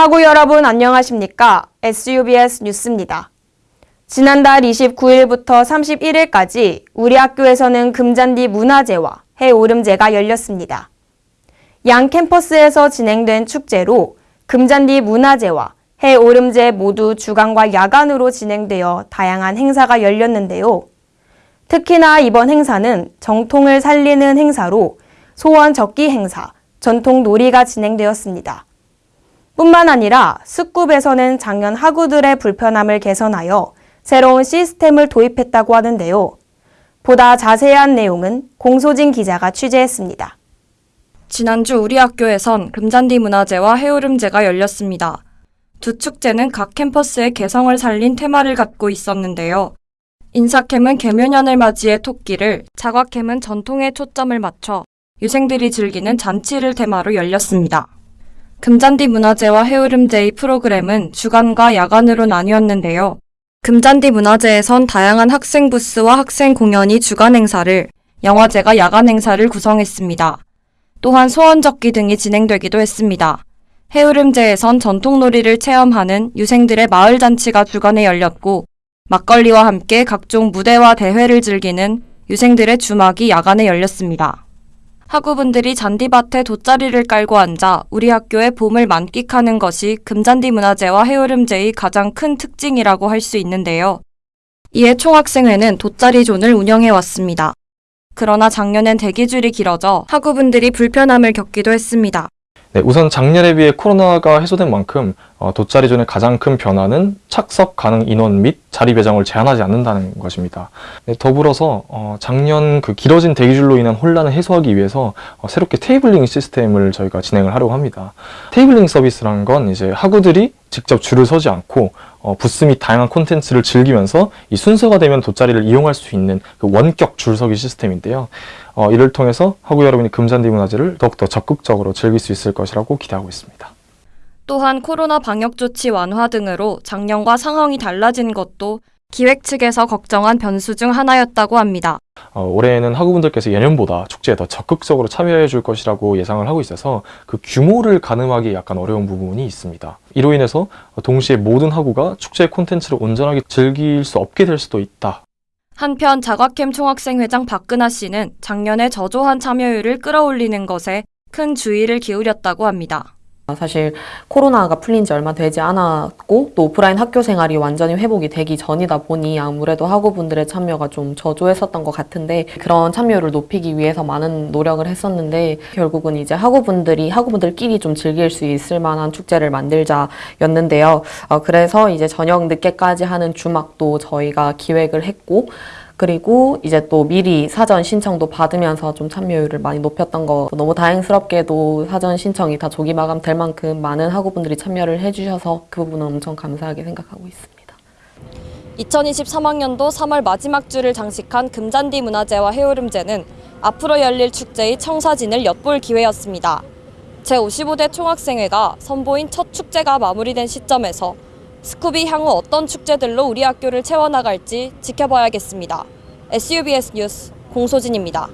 하고 여러분 안녕하십니까? SUBS 뉴스입니다. 지난달 29일부터 31일까지 우리 학교에서는 금잔디 문화제와 해오름제가 열렸습니다. 양 캠퍼스에서 진행된 축제로 금잔디 문화제와 해오름제 모두 주간과 야간으로 진행되어 다양한 행사가 열렸는데요. 특히나 이번 행사는 정통을 살리는 행사로 소원 적기 행사, 전통 놀이가 진행되었습니다. 뿐만 아니라 스쿱에서는 작년 학우들의 불편함을 개선하여 새로운 시스템을 도입했다고 하는데요. 보다 자세한 내용은 공소진 기자가 취재했습니다. 지난주 우리 학교에선 금잔디 문화제와 해오름제가 열렸습니다. 두 축제는 각 캠퍼스의 개성을 살린 테마를 갖고 있었는데요. 인사캠은 개묘년을 맞이해 토끼를, 자과캠은 전통에 초점을 맞춰 유생들이 즐기는 잔치를 테마로 열렸습니다. 금잔디 문화제와 해오름제의 프로그램은 주간과 야간으로 나뉘었는데요. 금잔디 문화제에선 다양한 학생 부스와 학생 공연이 주간 행사를, 영화제가 야간 행사를 구성했습니다. 또한 소원적기 등이 진행되기도 했습니다. 해오름제에선 전통놀이를 체험하는 유생들의 마을잔치가 주간에 열렸고, 막걸리와 함께 각종 무대와 대회를 즐기는 유생들의 주막이 야간에 열렸습니다. 학우분들이 잔디밭에 돗자리를 깔고 앉아 우리 학교의 봄을 만끽하는 것이 금잔디 문화제와 해오름제의 가장 큰 특징이라고 할 수 있는데요. 이에 총학생회는 돗자리존을 운영해 왔습니다. 그러나 작년엔 대기줄이 길어져 학우분들이 불편함을 겪기도 했습니다. 네, 우선 작년에 비해 코로나가 해소된 만큼 어, 돗자리 존의 가장 큰 변화는 착석 가능 인원 및 자리 배정을 제한하지 않는다는 것입니다. 네, 더불어서 어, 작년 그 길어진 대기줄로 인한 혼란을 해소하기 위해서 어, 새롭게 테이블링 시스템을 저희가 진행을 하려고 합니다. 테이블링 서비스라는 건 이제 학우들이 직접 줄을 서지 않고 어, 부스 및 다양한 콘텐츠를 즐기면서 이 순서가 되면 돗자리를 이용할 수 있는 그 원격 줄서기 시스템인데요. 어, 이를 통해서 학우 여러분이 금잔디 문화제를 더욱더 적극적으로 즐길 수 있을 것이라고 기대하고 있습니다. 또한 코로나 방역 조치 완화 등으로 작년과 상황이 달라진 것도 기획 측에서 걱정한 변수 중 하나였다고 합니다. 어, 올해에는 학우분들께서 예년보다 축제에 더 적극적으로 참여해 줄 것이라고 예상을 하고 있어서 그 규모를 가늠하기 약간 어려운 부분이 있습니다. 이로 인해서 동시에 모든 학우가 축제 콘텐츠를 온전하게 즐길 수 없게 될 수도 있다. 한편 자과캠 총학생회장 박근하 씨는 작년에 저조한 참여율을 끌어올리는 것에 큰 주의를 기울였다고 합니다. 사실 코로나가 풀린 지 얼마 되지 않았고 또 오프라인 학교 생활이 완전히 회복이 되기 전이다 보니 아무래도 학우분들의 참여가 좀 저조했었던 것 같은데 그런 참여율을 높이기 위해서 많은 노력을 했었는데 결국은 이제 학우분들이 학우분들끼리 좀 즐길 수 있을 만한 축제를 만들자였는데요. 어, 그래서 이제 저녁 늦게까지 하는 주막도 저희가 기획을 했고 그리고 이제 또 미리 사전 신청도 받으면서 좀 참여율을 많이 높였던 거 너무 다행스럽게도 사전 신청이 다 조기 마감될 만큼 많은 학우분들이 참여를 해주셔서 그 부분은 엄청 감사하게 생각하고 있습니다. 2023학년도 3월 마지막 주를 장식한 금잔디 문화제와 해오름제는 앞으로 열릴 축제의 청사진을 엿볼 기회였습니다. 제55대 총학생회가 선보인 첫 축제가 마무리된 시점에서 스쿱이 향후 어떤 축제들로 우리 학교를 채워나갈지 지켜봐야겠습니다. SUBS 뉴스 공소진입니다.